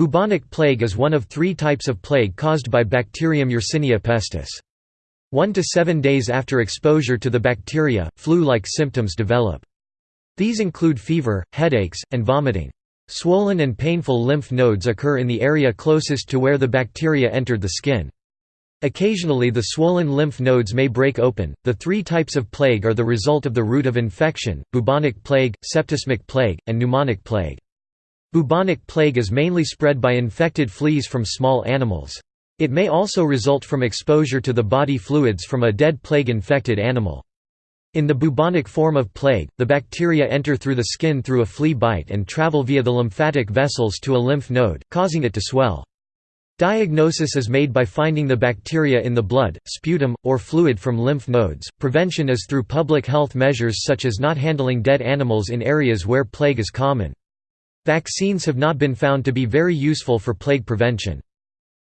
Bubonic plague is one of three types of plague caused by bacterium Yersinia pestis. One to seven days after exposure to the bacteria, flu-like symptoms develop. These include fever, headaches, and vomiting. Swollen and painful lymph nodes occur in the area closest to where the bacteria entered the skin. Occasionally the swollen lymph nodes may break open. The three types of plague are the result of the route of infection, bubonic plague, septicemic plague, and pneumonic plague. Bubonic plague is mainly spread by infected fleas from small animals. It may also result from exposure to the body fluids from a dead plague-infected animal. In the bubonic form of plague, the bacteria enter through the skin through a flea bite and travel via the lymphatic vessels to a lymph node, causing it to swell. Diagnosis is made by finding the bacteria in the blood, sputum, or fluid from lymph nodes. Prevention is through public health measures such as not handling dead animals in areas where plague is common. Vaccines have not been found to be very useful for plague prevention.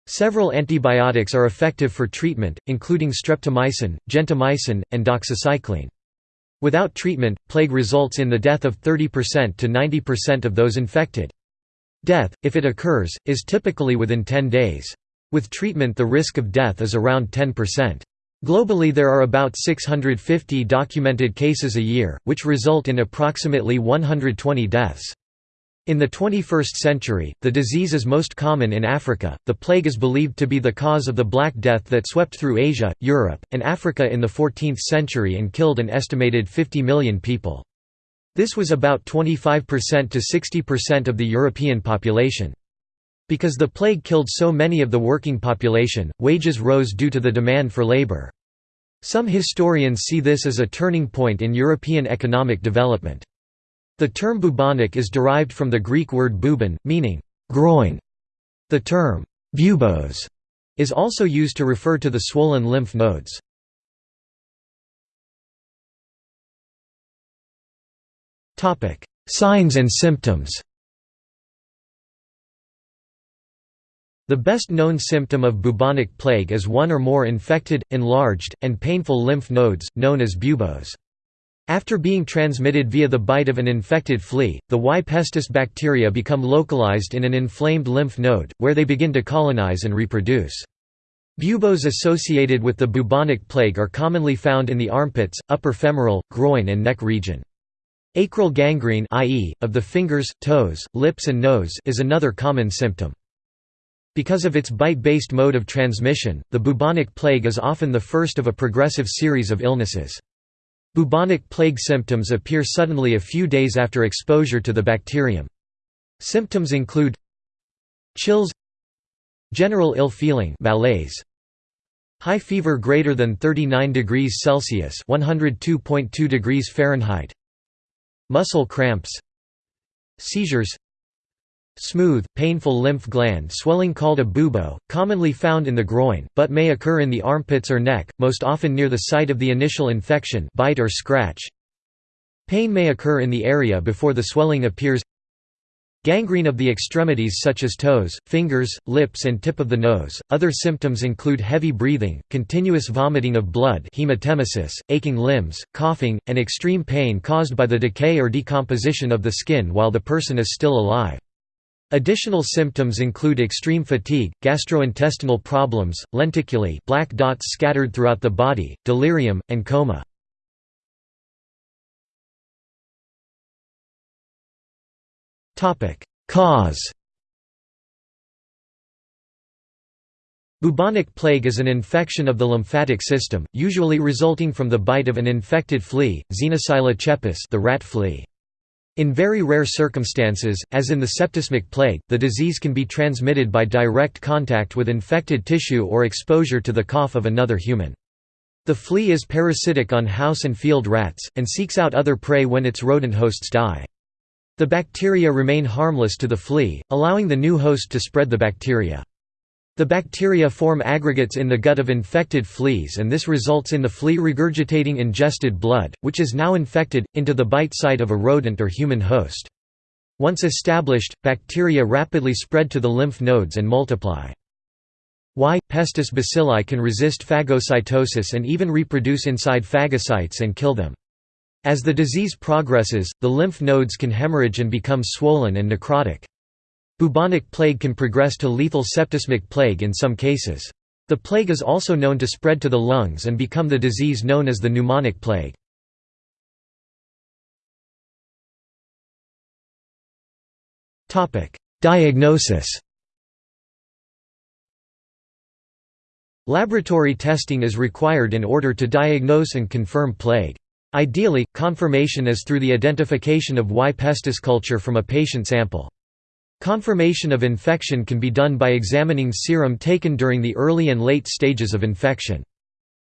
Several antibiotics are effective for treatment, including streptomycin, gentamicin, and doxycycline. Without treatment, plague results in the death of 30% to 90% of those infected. Death, if it occurs, is typically within 10 days. With treatment the risk of death is around 10%. Globally there are about 650 documented cases a year, which result in approximately 120 deaths. In the 21st century, the disease is most common in Africa. The plague is believed to be the cause of the Black Death that swept through Asia, Europe, and Africa in the 14th century and killed an estimated 50 million people. This was about 25% to 60% of the European population. Because the plague killed so many of the working population, wages rose due to the demand for labor. Some historians see this as a turning point in European economic development. The term bubonic is derived from the Greek word bubon, meaning groin. The term buboes is also used to refer to the swollen lymph nodes. Topic: Signs and symptoms The best known symptom of bubonic plague is one or more infected, enlarged, and painful lymph nodes, known as buboes. After being transmitted via the bite of an infected flea, the Y. pestis bacteria become localized in an inflamed lymph node, where they begin to colonize and reproduce. Buboes associated with the bubonic plague are commonly found in the armpits, upper femoral, groin and neck region. Acral gangrene i.e., of the fingers, toes, lips and nose is another common symptom. Because of its bite-based mode of transmission, the bubonic plague is often the first of a progressive series of illnesses. Bubonic plague symptoms appear suddenly a few days after exposure to the bacterium. Symptoms include chills general ill feeling malaise high fever greater than 39 degrees celsius 102.2 degrees fahrenheit muscle cramps seizures Smooth, painful lymph gland swelling called a bubo, commonly found in the groin, but may occur in the armpits or neck, most often near the site of the initial infection bite or scratch. Pain may occur in the area before the swelling appears Gangrene of the extremities such as toes, fingers, lips and tip of the nose. Other symptoms include heavy breathing, continuous vomiting of blood hematemesis, aching limbs, coughing, and extreme pain caused by the decay or decomposition of the skin while the person is still alive. Additional symptoms include extreme fatigue, gastrointestinal problems, lenticulae black dots scattered throughout the body, delirium, and coma. Cause Bubonic plague is an infection of the lymphatic system, usually resulting from the bite of an infected flea, Xenopsylla cheopis the rat flea. In very rare circumstances, as in the septicemic plague, the disease can be transmitted by direct contact with infected tissue or exposure to the cough of another human. The flea is parasitic on house and field rats, and seeks out other prey when its rodent hosts die. The bacteria remain harmless to the flea, allowing the new host to spread the bacteria. The bacteria form aggregates in the gut of infected fleas and this results in the flea regurgitating ingested blood, which is now infected, into the bite site of a rodent or human host. Once established, bacteria rapidly spread to the lymph nodes and multiply. Y. pestis bacilli can resist phagocytosis and even reproduce inside phagocytes and kill them. As the disease progresses, the lymph nodes can hemorrhage and become swollen and necrotic. Bubonic plague can progress to lethal septicemic plague in some cases. The plague is also known to spread to the lungs and become the disease known as the pneumonic plague. Diagnosis Laboratory testing is required in order to diagnose and confirm plague. Ideally, confirmation is through the identification of Y. pestis culture from a patient sample. Confirmation of infection can be done by examining serum taken during the early and late stages of infection.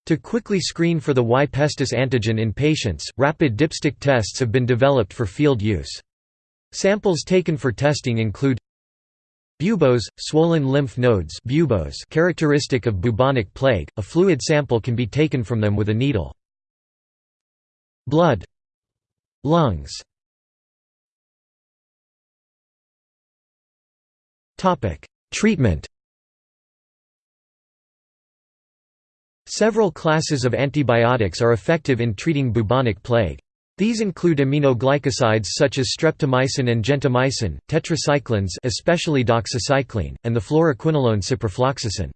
To quickly screen for the Y. pestis antigen in patients, rapid dipstick tests have been developed for field use. Samples taken for testing include Buboes, swollen lymph nodes buboes characteristic of bubonic plague, a fluid sample can be taken from them with a needle. Blood Lungs Treatment Several classes of antibiotics are effective in treating bubonic plague. These include aminoglycosides such as streptomycin and gentamicin, tetracyclines especially doxycycline, and the fluoroquinolone ciprofloxacin.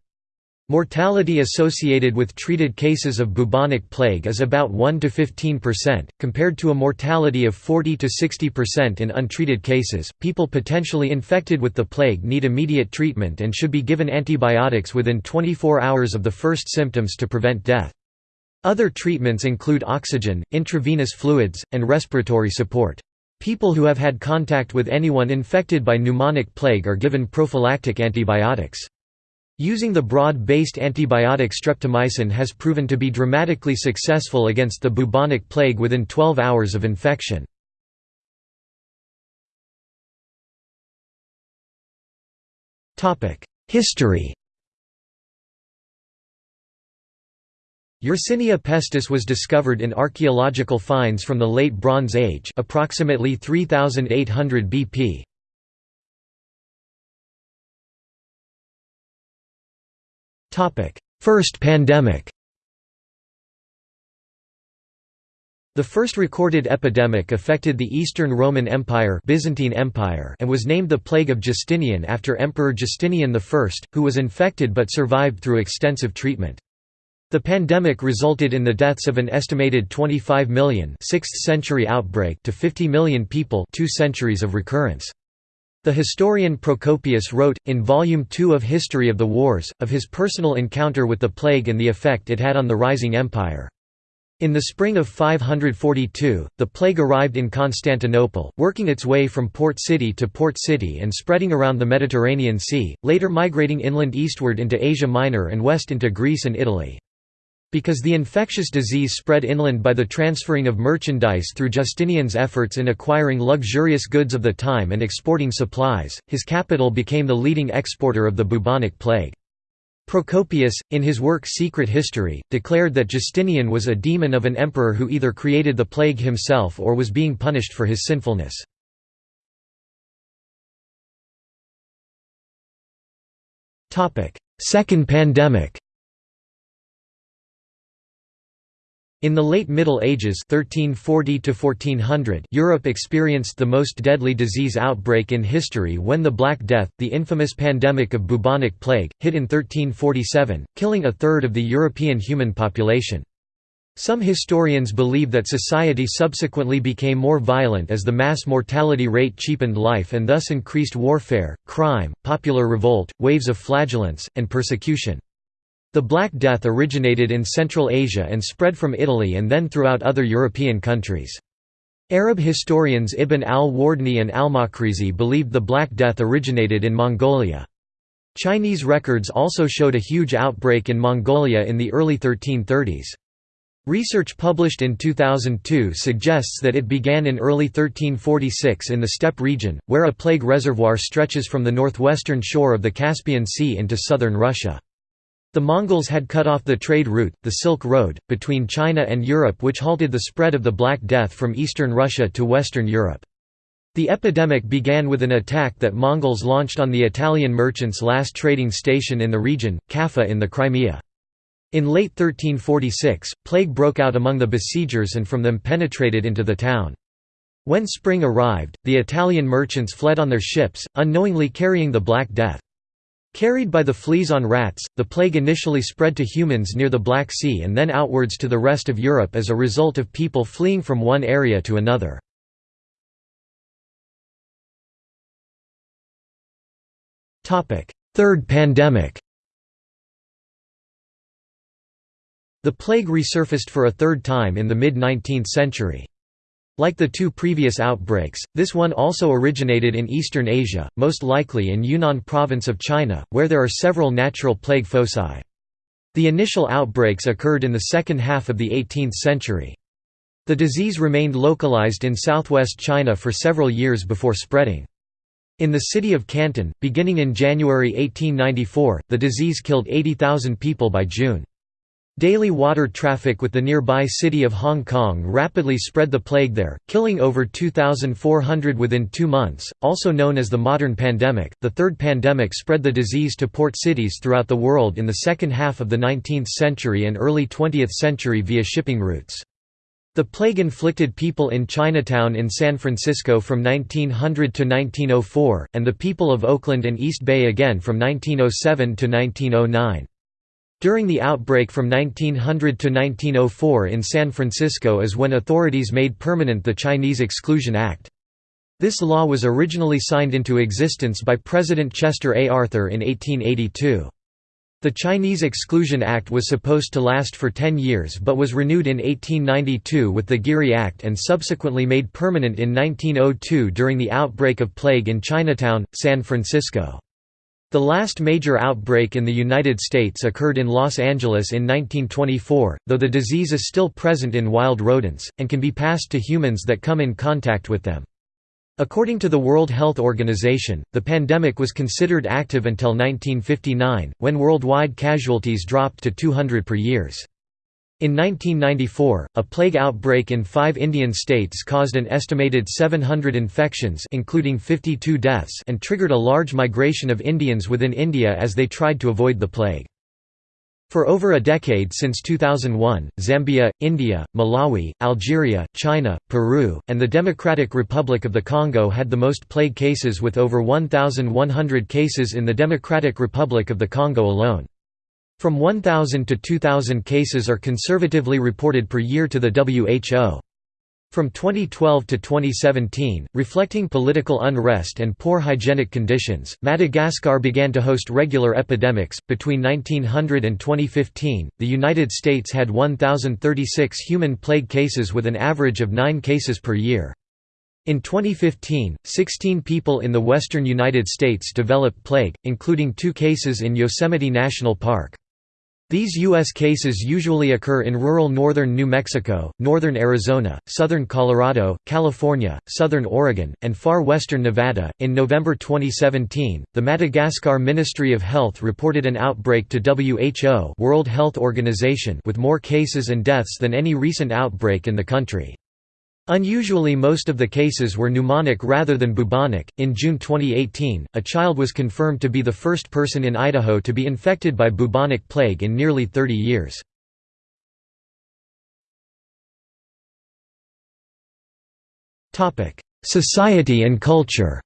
Mortality associated with treated cases of bubonic plague is about 1 to 15%, compared to a mortality of 40 to 60% in untreated cases. People potentially infected with the plague need immediate treatment and should be given antibiotics within 24 hours of the first symptoms to prevent death. Other treatments include oxygen, intravenous fluids, and respiratory support. People who have had contact with anyone infected by pneumonic plague are given prophylactic antibiotics. Using the broad-based antibiotic streptomycin has proven to be dramatically successful against the bubonic plague within 12 hours of infection. History Yersinia pestis was discovered in archaeological finds from the Late Bronze Age approximately 3800 BP. First pandemic The first recorded epidemic affected the Eastern Roman Empire, Byzantine Empire and was named the Plague of Justinian after Emperor Justinian I, who was infected but survived through extensive treatment. The pandemic resulted in the deaths of an estimated 25 million 6th century outbreak to 50 million people two centuries of recurrence. The historian Procopius wrote, in Volume 2 of History of the Wars, of his personal encounter with the plague and the effect it had on the rising empire. In the spring of 542, the plague arrived in Constantinople, working its way from port city to port city and spreading around the Mediterranean Sea, later migrating inland eastward into Asia Minor and west into Greece and Italy. Because the infectious disease spread inland by the transferring of merchandise through Justinian's efforts in acquiring luxurious goods of the time and exporting supplies, his capital became the leading exporter of the bubonic plague. Procopius, in his work Secret History, declared that Justinian was a demon of an emperor who either created the plague himself or was being punished for his sinfulness. Second pandemic In the late Middle Ages 1340 1400, Europe experienced the most deadly disease outbreak in history when the Black Death, the infamous pandemic of bubonic plague, hit in 1347, killing a third of the European human population. Some historians believe that society subsequently became more violent as the mass mortality rate cheapened life and thus increased warfare, crime, popular revolt, waves of flagellants, and persecution. The Black Death originated in Central Asia and spread from Italy and then throughout other European countries. Arab historians Ibn al-Wardani and al-Makrizi believed the Black Death originated in Mongolia. Chinese records also showed a huge outbreak in Mongolia in the early 1330s. Research published in 2002 suggests that it began in early 1346 in the steppe region, where a plague reservoir stretches from the northwestern shore of the Caspian Sea into southern Russia. The Mongols had cut off the trade route, the Silk Road, between China and Europe which halted the spread of the Black Death from eastern Russia to western Europe. The epidemic began with an attack that Mongols launched on the Italian merchants' last trading station in the region, Kaffa in the Crimea. In late 1346, plague broke out among the besiegers and from them penetrated into the town. When spring arrived, the Italian merchants fled on their ships, unknowingly carrying the Black Death. Carried by the fleas on rats, the plague initially spread to humans near the Black Sea and then outwards to the rest of Europe as a result of people fleeing from one area to another. Third pandemic The plague resurfaced for a third time in the mid-19th century. Like the two previous outbreaks, this one also originated in eastern Asia, most likely in Yunnan province of China, where there are several natural plague foci. The initial outbreaks occurred in the second half of the 18th century. The disease remained localized in southwest China for several years before spreading. In the city of Canton, beginning in January 1894, the disease killed 80,000 people by June. Daily water traffic with the nearby city of Hong Kong rapidly spread the plague there, killing over 2,400 within two months. Also known as the modern pandemic, the third pandemic spread the disease to port cities throughout the world in the second half of the 19th century and early 20th century via shipping routes. The plague inflicted people in Chinatown in San Francisco from 1900 to 1904, and the people of Oakland and East Bay again from 1907 to 1909. During the outbreak from 1900 to 1904 in San Francisco is when authorities made permanent the Chinese Exclusion Act. This law was originally signed into existence by President Chester A. Arthur in 1882. The Chinese Exclusion Act was supposed to last for 10 years but was renewed in 1892 with the Geary Act and subsequently made permanent in 1902 during the outbreak of plague in Chinatown, San Francisco. The last major outbreak in the United States occurred in Los Angeles in 1924, though the disease is still present in wild rodents, and can be passed to humans that come in contact with them. According to the World Health Organization, the pandemic was considered active until 1959, when worldwide casualties dropped to 200 per years. In 1994, a plague outbreak in five Indian states caused an estimated 700 infections including 52 deaths and triggered a large migration of Indians within India as they tried to avoid the plague. For over a decade since 2001, Zambia, India, Malawi, Algeria, China, Peru, and the Democratic Republic of the Congo had the most plague cases with over 1,100 cases in the Democratic Republic of the Congo alone. From 1,000 to 2,000 cases are conservatively reported per year to the WHO. From 2012 to 2017, reflecting political unrest and poor hygienic conditions, Madagascar began to host regular epidemics. Between 1900 and 2015, the United States had 1,036 human plague cases with an average of 9 cases per year. In 2015, 16 people in the western United States developed plague, including two cases in Yosemite National Park. These U.S. cases usually occur in rural northern New Mexico, northern Arizona, southern Colorado, California, southern Oregon, and far western Nevada. In November 2017, the Madagascar Ministry of Health reported an outbreak to WHO World Health Organization with more cases and deaths than any recent outbreak in the country. Unusually most of the cases were pneumonic rather than bubonic. In June 2018, a child was confirmed to be the first person in Idaho to be infected by bubonic plague in nearly 30 years. Society and culture.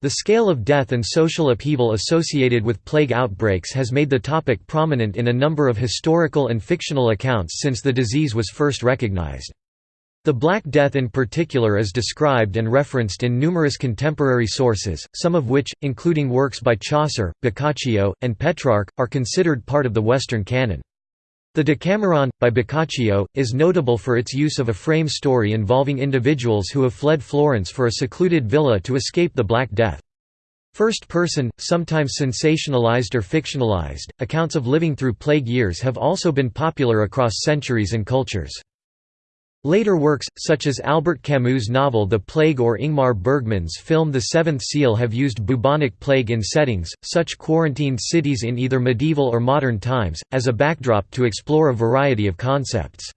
The scale of death and social upheaval associated with plague outbreaks has made the topic prominent in a number of historical and fictional accounts since the disease was first recognized. The Black Death in particular is described and referenced in numerous contemporary sources, some of which, including works by Chaucer, Boccaccio, and Petrarch, are considered part of the Western canon. The Decameron, by Boccaccio, is notable for its use of a frame story involving individuals who have fled Florence for a secluded villa to escape the Black Death. First person, sometimes sensationalized or fictionalized, accounts of living through plague years have also been popular across centuries and cultures. Later works, such as Albert Camus' novel The Plague or Ingmar Bergman's film The Seventh Seal have used bubonic plague in settings, such quarantined cities in either medieval or modern times, as a backdrop to explore a variety of concepts.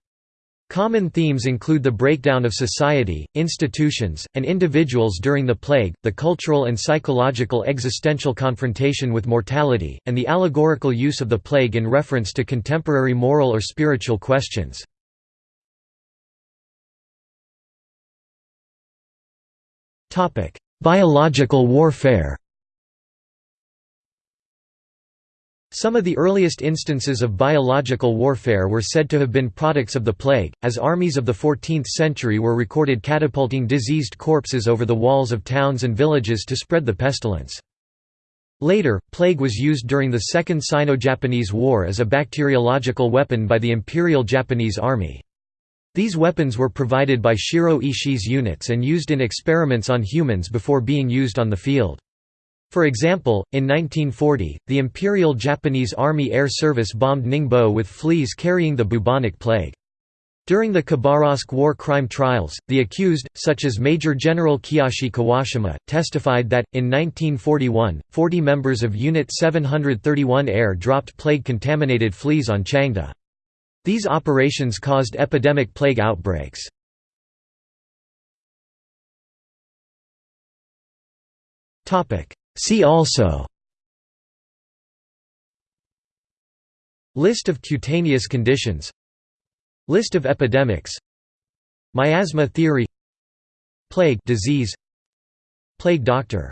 Common themes include the breakdown of society, institutions, and individuals during the plague, the cultural and psychological existential confrontation with mortality, and the allegorical use of the plague in reference to contemporary moral or spiritual questions. Biological warfare Some of the earliest instances of biological warfare were said to have been products of the plague, as armies of the 14th century were recorded catapulting diseased corpses over the walls of towns and villages to spread the pestilence. Later, plague was used during the Second Sino-Japanese War as a bacteriological weapon by the Imperial Japanese Army. These weapons were provided by Shiro Ishii's units and used in experiments on humans before being used on the field. For example, in 1940, the Imperial Japanese Army Air Service bombed Ningbo with fleas carrying the bubonic plague. During the Khabarovsk war crime trials, the accused, such as Major General Kiyoshi Kawashima, testified that, in 1941, 40 members of Unit 731 Air dropped plague-contaminated fleas on Changde. These operations caused epidemic plague outbreaks. See also List of cutaneous conditions List of epidemics Miasma theory Plague disease Plague doctor